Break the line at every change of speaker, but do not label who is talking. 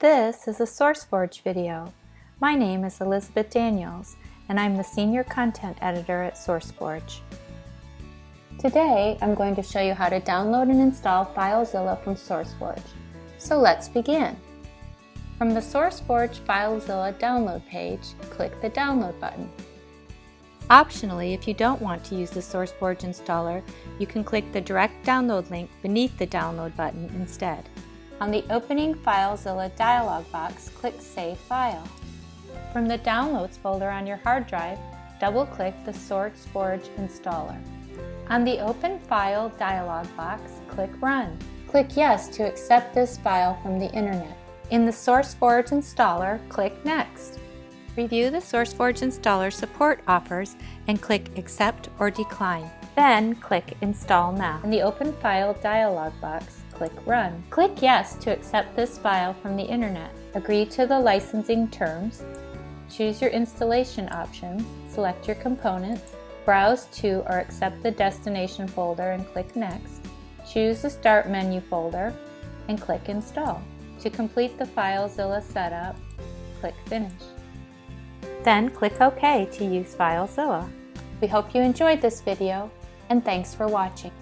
This is a SourceForge video. My name is Elizabeth Daniels, and I'm the Senior Content Editor at SourceForge. Today, I'm going to show you how to download and install FileZilla from SourceForge. So let's begin. From the SourceForge FileZilla download page, click the Download button. Optionally, if you don't want to use the SourceForge installer, you can click the direct download link beneath the download button instead. On the opening FileZilla dialog box, click Save File. From the Downloads folder on your hard drive, double-click the SourceForge installer. On the Open File dialog box, click Run. Click Yes to accept this file from the Internet. In the SourceForge installer, click Next. Review the SourceForge installer support offers and click Accept or Decline. Then click Install Now. In the Open File dialog box, click Run. Click Yes to accept this file from the Internet. Agree to the licensing terms. Choose your installation options. Select your components. Browse to or accept the destination folder and click Next. Choose the Start menu folder and click Install. To complete the FileZilla setup, click Finish. Then click OK to use FileZilla. We hope you enjoyed this video and thanks for watching.